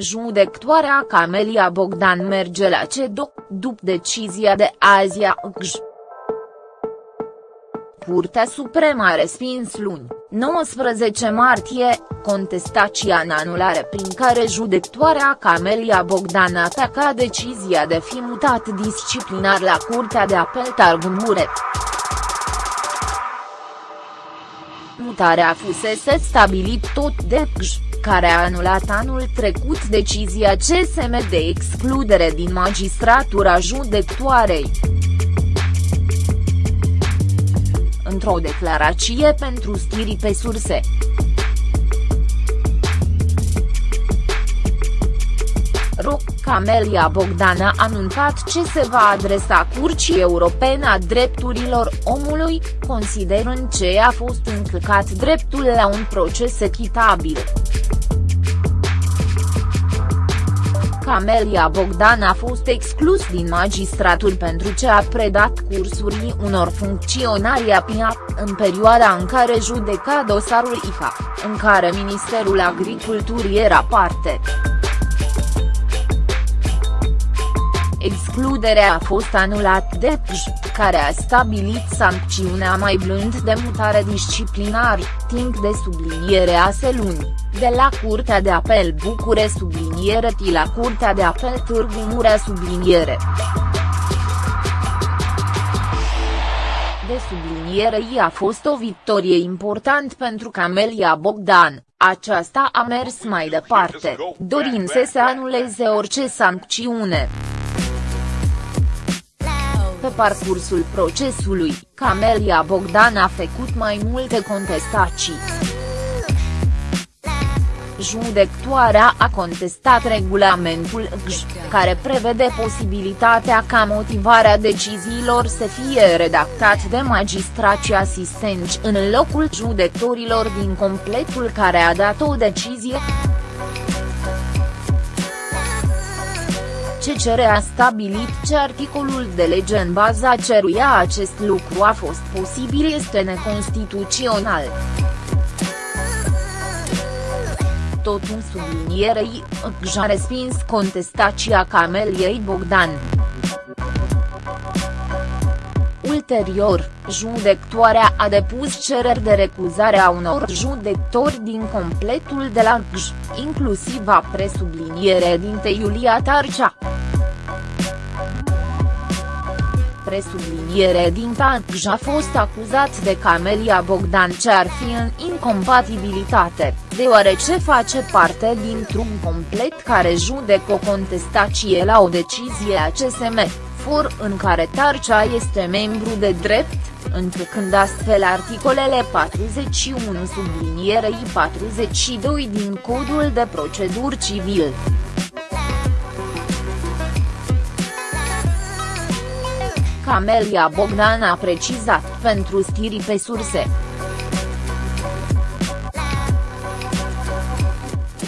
Judectoarea Camelia Bogdan merge la CEDO, după decizia de azi a GJ. Curtea Supremă a respins luni, 19 martie, contestația în anulare prin care judectoarea Camelia Bogdan ataca decizia de fi mutat disciplinar la Curtea de Apel Târgu Mureș. Mutarea fusese stabilit tot de GJ care a anulat anul trecut decizia CSM de excludere din magistratura judectoarei. Într-o declarație pentru stiri pe surse. Roc Camelia Bogdan a anunțat ce se va adresa Curții Europene a Drepturilor Omului, considerând ce a fost încălcat dreptul la un proces echitabil. Camelia Bogdan a fost exclus din magistratul pentru ce a predat cursuri unor funcționari APIA, în perioada în care judeca dosarul IFA, în care Ministerul Agriculturii era parte. Excluderea a fost anulat de PJ, care a stabilit sancțiunea mai blând de mutare disciplinar, timp de subliniere a luni, de la Curtea de Apel Bucure subliniere ti la Curtea de Apel Târgu Mureș subliniere. De subliniere i a fost o victorie important pentru Camelia Bogdan, aceasta a mers mai departe, dorind să se anuleze orice sancțiune. Pe parcursul procesului, Camelia Bogdan a făcut mai multe contestații. Judectoarea a contestat regulamentul GJ, care prevede posibilitatea ca motivarea deciziilor să fie redactat de magistrații asistenți în locul judecătorilor din completul care a dat o decizie. CCR a stabilit ce articolul de lege în baza ceruia acest lucru a fost posibil este neconstituțional. Tot în sublinierei, a respins contestația Cameliei Bogdan. Ulterior, judectoarea a depus cereri de recuzare a unor judectori din completul de la GJ, inclusiv a presubliniere dinte Iulia Tarcea presubliniere din Tantj a fost acuzat de Camelia Bogdan ce ar fi în incompatibilitate, deoarece face parte dintr-un complet care judecă o contestație la o decizie a CSM, for în care Tarcea este membru de drept, întrucând astfel articolele 41 sublinierei 42 din Codul de Procedură Civil. Camelia Bogdan a precizat pentru stiri pe surse.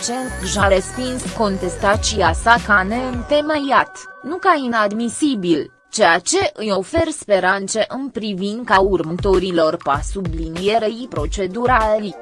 CENC a respins contestația sa ca neîntemeiat, nu ca inadmisibil, ceea ce îi ofer speranțe în privința următorilor pas sublinierei procedurali.